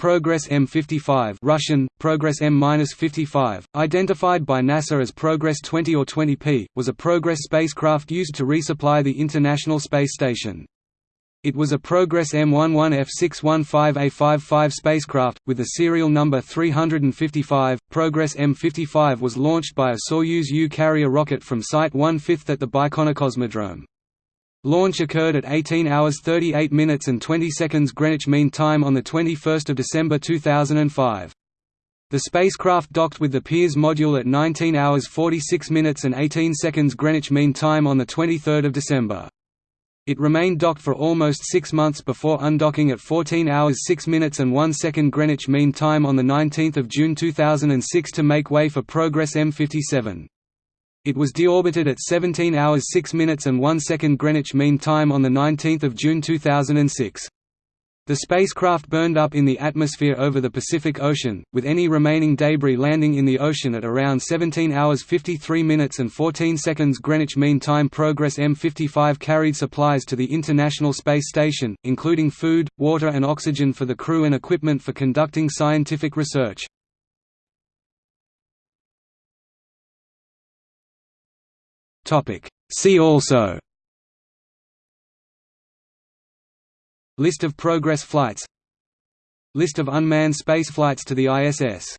Progress M55 Russian, Progress M-55, identified by NASA as Progress 20 or 20P, was a Progress spacecraft used to resupply the International Space Station. It was a Progress M11F615A55 spacecraft, with a serial number 355. Progress M55 was launched by a Soyuz U carrier rocket from Site 1/5 at the Baikonur Cosmodrome. Launch occurred at 18 hours 38 minutes and 20 seconds Greenwich Mean Time on 21 December 2005. The spacecraft docked with the Pirs module at 19 hours 46 minutes and 18 seconds Greenwich Mean Time on 23 December. It remained docked for almost six months before undocking at 14 hours 6 minutes and 1 second Greenwich Mean Time on 19 June 2006 to make way for Progress M57. It was deorbited at 17 hours 6 minutes and 1 second Greenwich Mean Time on 19 June 2006. The spacecraft burned up in the atmosphere over the Pacific Ocean, with any remaining debris landing in the ocean at around 17 hours 53 minutes and 14 seconds Greenwich Mean Time. Progress M55 carried supplies to the International Space Station, including food, water and oxygen for the crew and equipment for conducting scientific research. See also List of Progress flights List of unmanned spaceflights to the ISS